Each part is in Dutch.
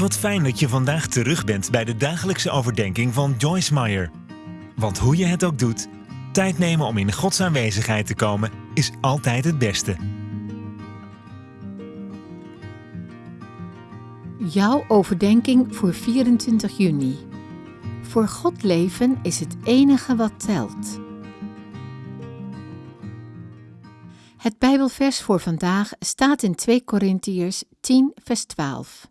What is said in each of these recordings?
Wat fijn dat je vandaag terug bent bij de dagelijkse overdenking van Joyce Meyer. Want hoe je het ook doet, tijd nemen om in Gods aanwezigheid te komen is altijd het beste. Jouw overdenking voor 24 juni. Voor God leven is het enige wat telt. Het Bijbelvers voor vandaag staat in 2 Korintiërs 10, vers 12.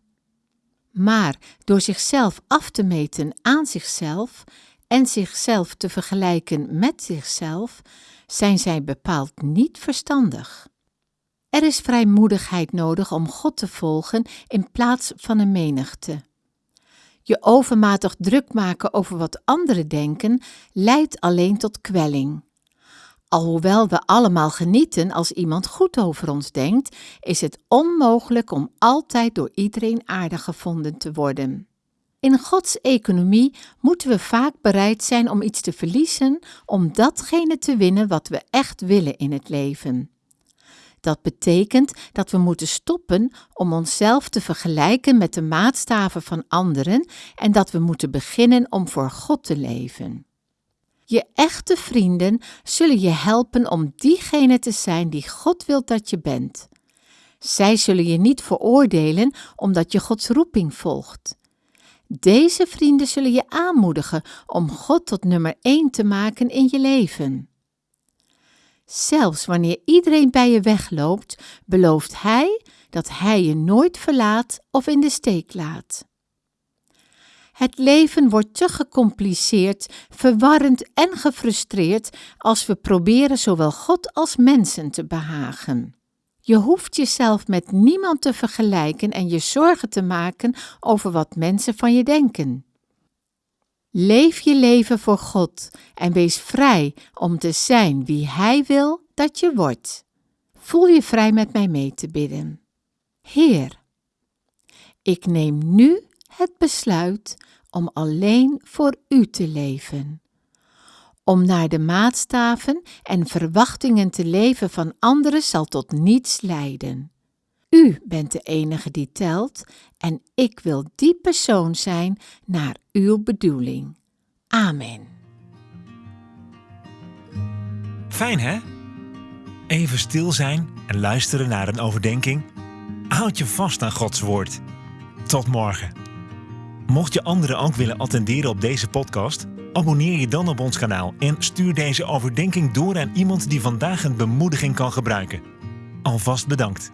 Maar door zichzelf af te meten aan zichzelf en zichzelf te vergelijken met zichzelf, zijn zij bepaald niet verstandig. Er is vrijmoedigheid nodig om God te volgen in plaats van een menigte. Je overmatig druk maken over wat anderen denken leidt alleen tot kwelling. Alhoewel we allemaal genieten als iemand goed over ons denkt, is het onmogelijk om altijd door iedereen aardig gevonden te worden. In Gods economie moeten we vaak bereid zijn om iets te verliezen om datgene te winnen wat we echt willen in het leven. Dat betekent dat we moeten stoppen om onszelf te vergelijken met de maatstaven van anderen en dat we moeten beginnen om voor God te leven. Je echte vrienden zullen je helpen om diegene te zijn die God wil dat je bent. Zij zullen je niet veroordelen omdat je Gods roeping volgt. Deze vrienden zullen je aanmoedigen om God tot nummer 1 te maken in je leven. Zelfs wanneer iedereen bij je wegloopt, belooft Hij dat Hij je nooit verlaat of in de steek laat. Het leven wordt te gecompliceerd, verwarrend en gefrustreerd als we proberen zowel God als mensen te behagen. Je hoeft jezelf met niemand te vergelijken en je zorgen te maken over wat mensen van je denken. Leef je leven voor God en wees vrij om te zijn wie Hij wil dat je wordt. Voel je vrij met mij mee te bidden. Heer, ik neem nu het besluit om alleen voor U te leven. Om naar de maatstaven en verwachtingen te leven van anderen zal tot niets leiden. U bent de enige die telt en ik wil die persoon zijn naar uw bedoeling. Amen. Fijn hè? Even stil zijn en luisteren naar een overdenking. Houd je vast aan Gods woord. Tot morgen. Mocht je anderen ook willen attenderen op deze podcast, abonneer je dan op ons kanaal en stuur deze overdenking door aan iemand die vandaag een bemoediging kan gebruiken. Alvast bedankt.